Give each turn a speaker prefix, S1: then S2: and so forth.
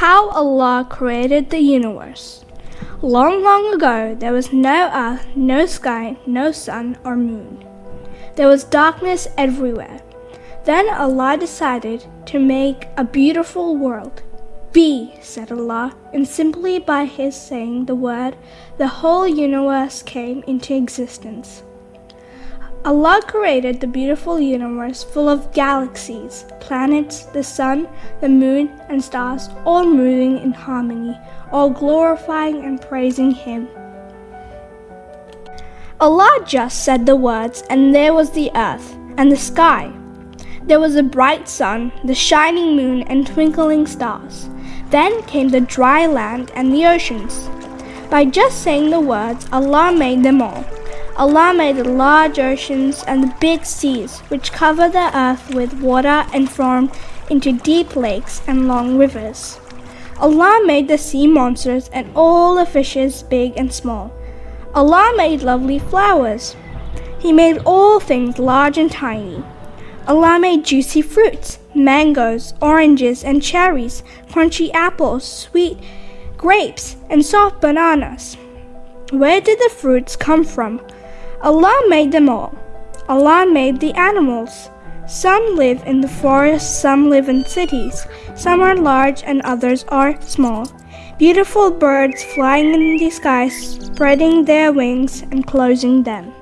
S1: How Allah created the universe. Long, long ago, there was no earth, no sky, no sun or moon. There was darkness everywhere. Then Allah decided to make a beautiful world. Be, said Allah, and simply by His saying the word, the whole universe came into existence. Allah created the beautiful universe full of galaxies, planets, the sun, the moon, and stars, all moving in harmony, all glorifying and praising Him. Allah just said the words, and there was the earth and the sky. There was a bright sun, the shining moon, and twinkling stars. Then came the dry land and the oceans. By just saying the words, Allah made them all. Allah made the large oceans and the big seas, which cover the earth with water and form into deep lakes and long rivers. Allah made the sea monsters and all the fishes, big and small. Allah made lovely flowers. He made all things large and tiny. Allah made juicy fruits, mangoes, oranges, and cherries, crunchy apples, sweet grapes, and soft bananas. Where did the fruits come from? Allah made them all. Allah made the animals. Some live in the forest, some live in cities. Some are large and others are small. Beautiful birds flying in the sky, spreading their wings and closing them.